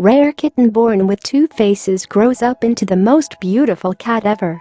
Rare kitten born with two faces grows up into the most beautiful cat ever.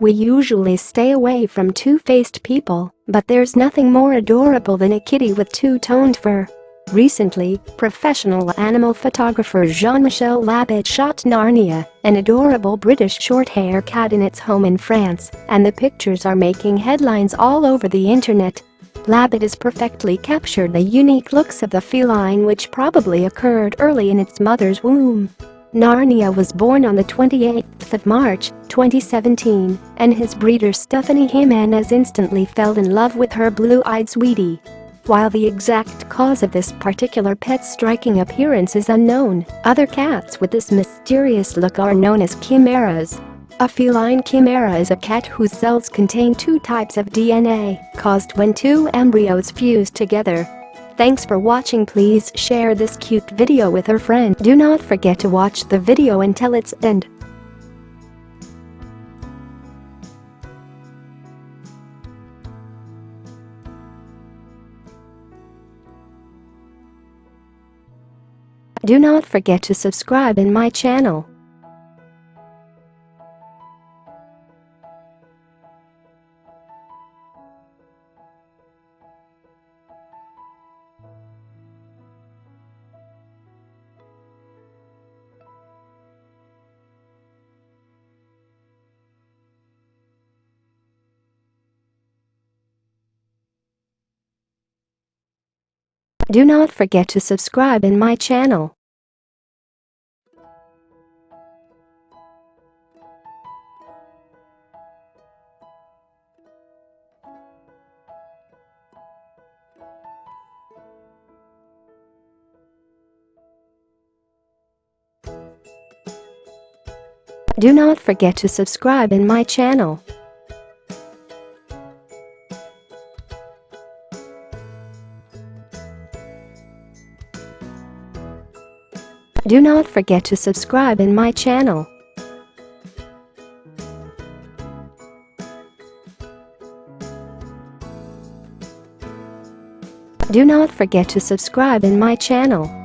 We usually stay away from two-faced people, but there's nothing more adorable than a kitty with two-toned fur. Recently, professional animal photographer Jean-Michel Labit shot Narnia, an adorable British short-hair cat in its home in France, and the pictures are making headlines all over the internet. Labit has perfectly captured the unique looks of the feline which probably occurred early in its mother's womb. Narnia was born on the 28th of March, 2017, and his breeder Stephanie Jimenez instantly fell in love with her blue-eyed sweetie. While the exact cause of this particular pet's striking appearance is unknown, other cats with this mysterious look are known as chimeras. A feline chimera is a cat whose cells contain two types of DNA, caused when two embryos fuse together. Thanks for watching please share this cute video with your friend. Do not forget to watch the video until its end. Do not forget to subscribe in my channel. Do not forget to subscribe in my channel. Do not forget to subscribe in my channel. Do not forget to subscribe in my channel. Do not forget to subscribe in my channel.